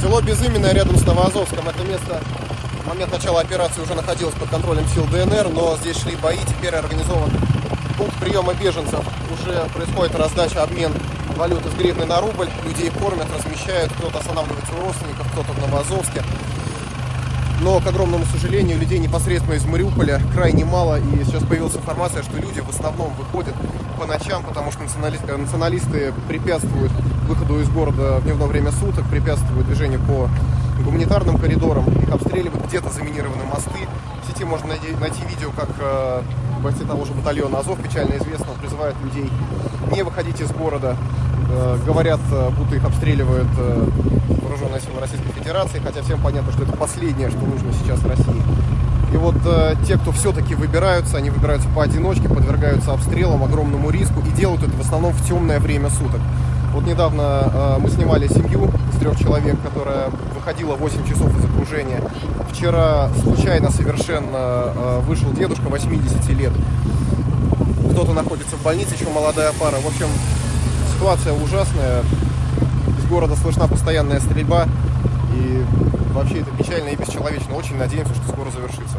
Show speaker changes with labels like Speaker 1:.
Speaker 1: Село Безыменное рядом с Новоазовском. Это место в момент начала операции уже находилось под контролем сил ДНР, но здесь шли бои, теперь организован пункт приема беженцев. Уже происходит раздача, обмен валюты с гривны на рубль. Людей кормят, размещают, кто-то останавливается у родственников, кто-то в Новоазовске. Но, к огромному сожалению, людей непосредственно из Мариуполя крайне мало. И сейчас появилась информация, что люди в основном выходят по ночам, потому что националисты, националисты препятствуют выходу из города в дневное время суток, препятствуют движению по гуманитарным коридорам, их обстреливают, где-то заминированы мосты. В сети можно найти, найти видео, как э, бойцы того же батальона Азов, печально известно, призывают людей не выходить из города. Э, говорят, э, будто их обстреливают э, вооруженные силы Российской Федерации, хотя всем понятно, что это последнее, что нужно сейчас России. И вот те, кто все-таки выбираются, они выбираются поодиночке, подвергаются обстрелам, огромному риску и делают это в основном в темное время суток. Вот недавно мы снимали семью из трех человек, которая выходила 8 часов из окружения. Вчера случайно совершенно вышел дедушка 80 лет. Кто-то находится в больнице, еще молодая пара. В общем, ситуация ужасная. Из города слышна постоянная стрельба. И вообще это печально и бесчеловечно. Очень надеемся, что скоро завершится.